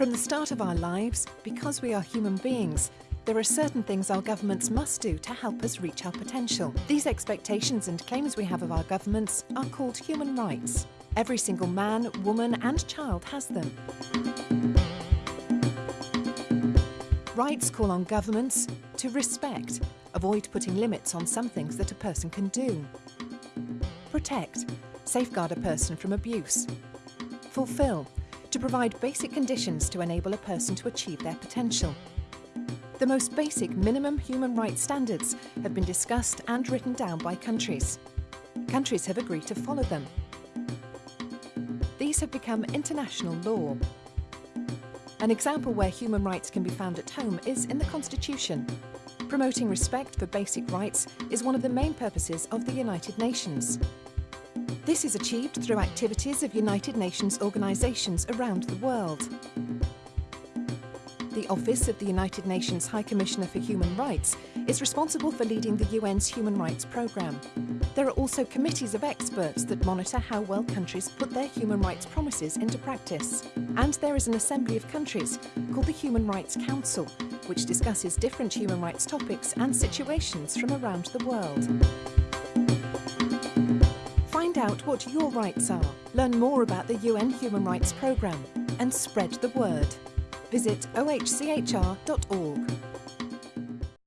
From the start of our lives, because we are human beings, there are certain things our governments must do to help us reach our potential. These expectations and claims we have of our governments are called human rights. Every single man, woman and child has them. Rights call on governments to respect, avoid putting limits on some things that a person can do. Protect, safeguard a person from abuse. Fulfill, to provide basic conditions to enable a person to achieve their potential. The most basic minimum human rights standards have been discussed and written down by countries. Countries have agreed to follow them. These have become international law. An example where human rights can be found at home is in the Constitution. Promoting respect for basic rights is one of the main purposes of the United Nations. This is achieved through activities of United Nations organisations around the world. The Office of the United Nations High Commissioner for Human Rights is responsible for leading the UN's Human Rights Programme. There are also committees of experts that monitor how well countries put their human rights promises into practice. And there is an assembly of countries called the Human Rights Council, which discusses different human rights topics and situations from around the world. Out what your rights are, learn more about the UN Human Rights Programme and spread the word. Visit ohchr.org.